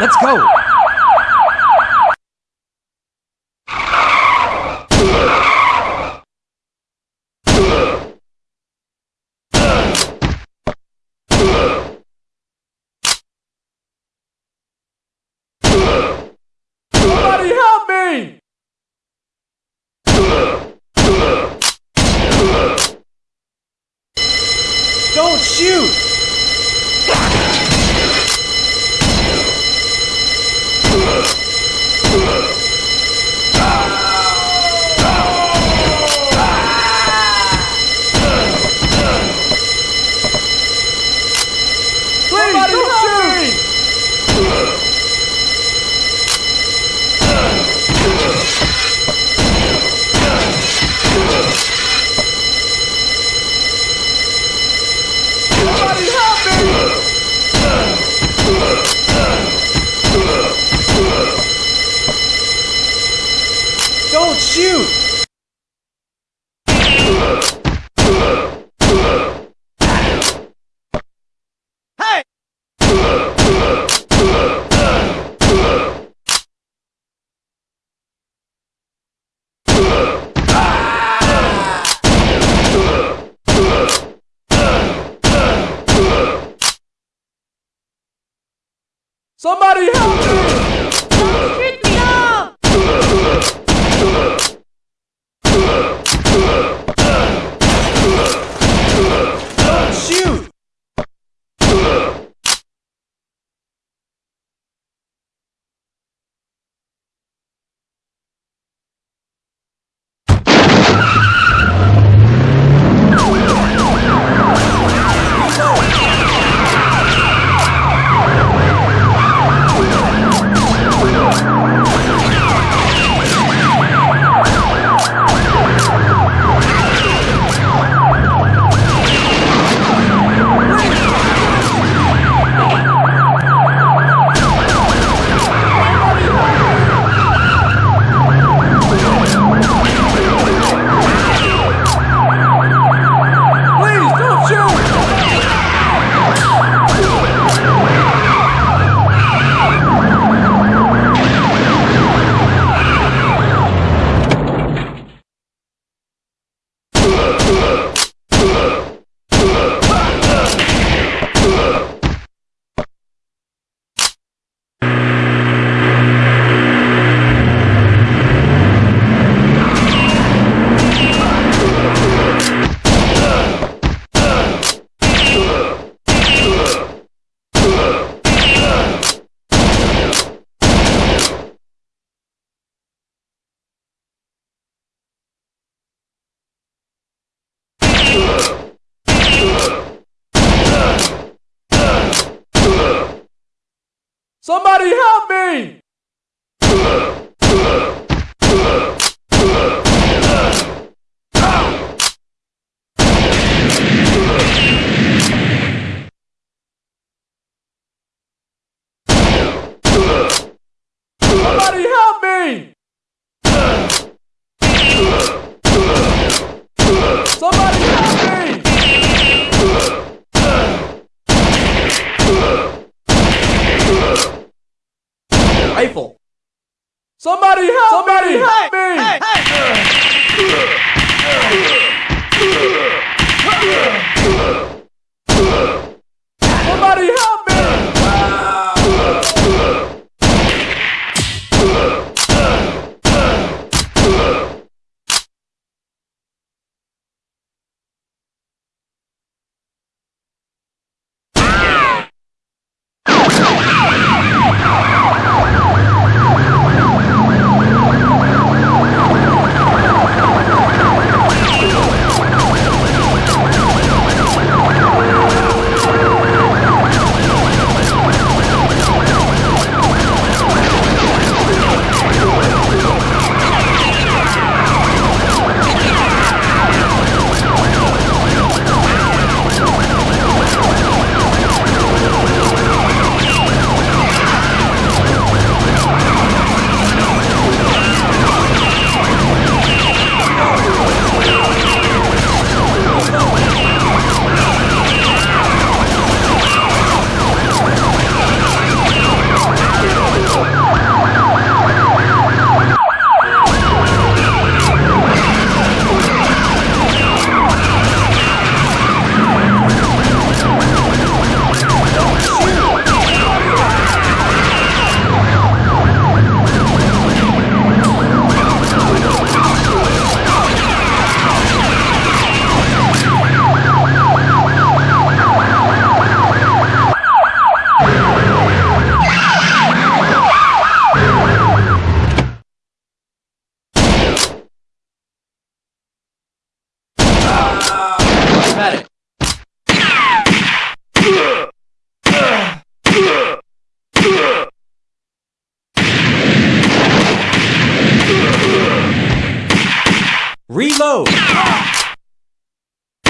Let's go. Somebody help me! Don't shoot! Please Somebody don't help shoot! Somebody help me! Don't shoot! Hey! Somebody help me! Shoot me up! Don't shoot! Please don't shoot! Somebody help me! Somebody help me! Somebody help me! Rifle! Somebody help Somebody me! help me! Somebody help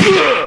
Ugh!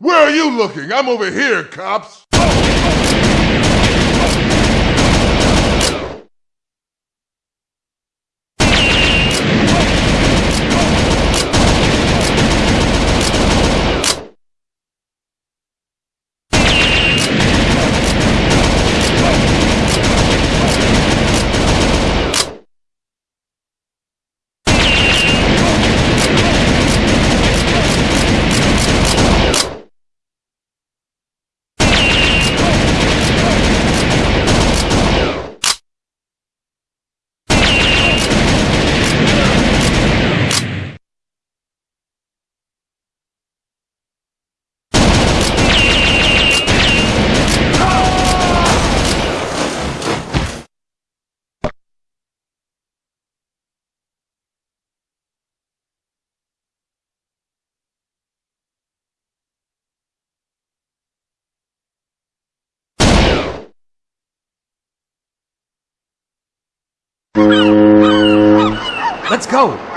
Where are you looking? I'm over here, cops. Let's go.